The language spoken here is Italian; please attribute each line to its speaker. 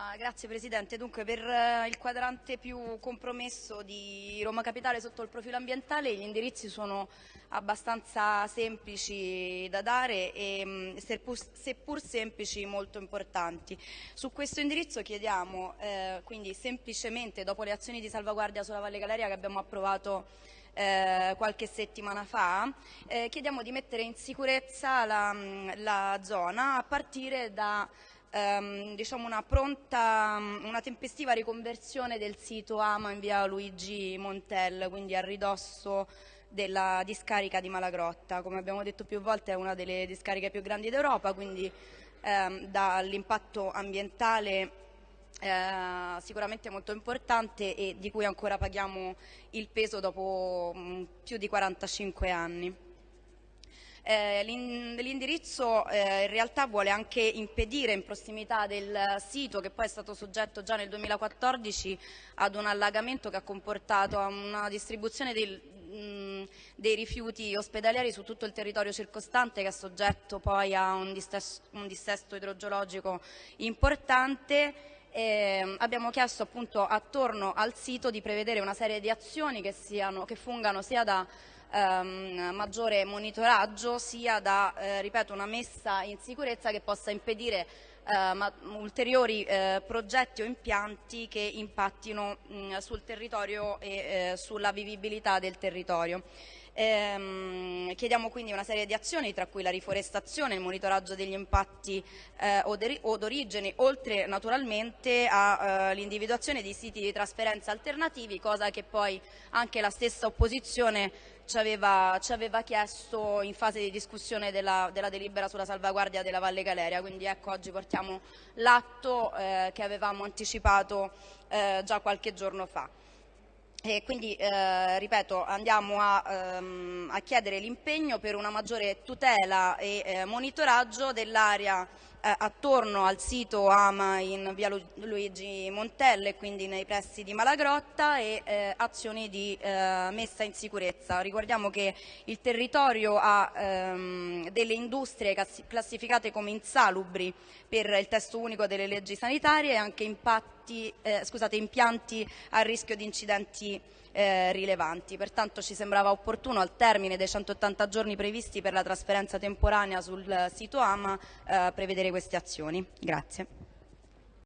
Speaker 1: Allora, grazie Presidente. Dunque, per eh, il quadrante più compromesso di Roma Capitale sotto il profilo ambientale gli indirizzi sono abbastanza semplici da dare e mm, seppur, seppur semplici molto importanti. Su questo indirizzo chiediamo eh, quindi semplicemente dopo le azioni di salvaguardia sulla Valle Galeria che abbiamo approvato eh, qualche settimana fa, eh, chiediamo di mettere in sicurezza la, mm, la zona a partire da ehm, diciamo una pronta, una tempestiva riconversione del sito AMA in via Luigi Montel, quindi a ridosso della discarica di Malagrotta. Come abbiamo detto più volte è una delle discariche più grandi d'Europa, quindi ehm, dall'impatto ambientale eh, sicuramente molto importante e di cui ancora paghiamo il peso dopo mh, più di 45 anni. Eh, l'indirizzo eh, in realtà vuole anche impedire in prossimità del sito, che poi è stato soggetto già nel 2014 ad un allagamento che ha comportato una distribuzione del, mh, dei rifiuti ospedalieri su tutto il territorio circostante che è soggetto poi a un dissesto, un dissesto idrogeologico importante. Eh, abbiamo chiesto appunto attorno al sito di prevedere una serie di azioni che, siano, che fungano sia da ehm, maggiore monitoraggio sia da eh, ripeto, una messa in sicurezza che possa impedire eh, ulteriori eh, progetti o impianti che impattino mh, sul territorio e eh, sulla vivibilità del territorio. Ehm, chiediamo quindi una serie di azioni tra cui la riforestazione, il monitoraggio degli impatti eh, o d'origine, oltre naturalmente all'individuazione eh, di siti di trasferenza alternativi, cosa che poi anche la stessa opposizione ci aveva, ci aveva chiesto in fase di discussione della, della, delibera sulla salvaguardia della Valle Galeria, quindi ecco oggi portiamo l'atto eh, che avevamo anticipato eh, già qualche giorno fa. E quindi, eh, ripeto, andiamo a, ehm, a chiedere l'impegno per una maggiore tutela e eh, monitoraggio dell'area eh, attorno al sito AMA in via Lu Luigi Montelle, quindi nei pressi di Malagrotta e eh, azioni di eh, messa in sicurezza. Ricordiamo che il territorio ha ehm, delle industrie classificate come insalubri per il testo unico delle leggi sanitarie e anche impatti, eh, scusate, impianti a rischio di incidenti eh, rilevanti. Pertanto ci sembrava opportuno al termine dei 180 giorni previsti per la trasferenza temporanea sul sito AMA eh, prevedere queste azioni. Grazie.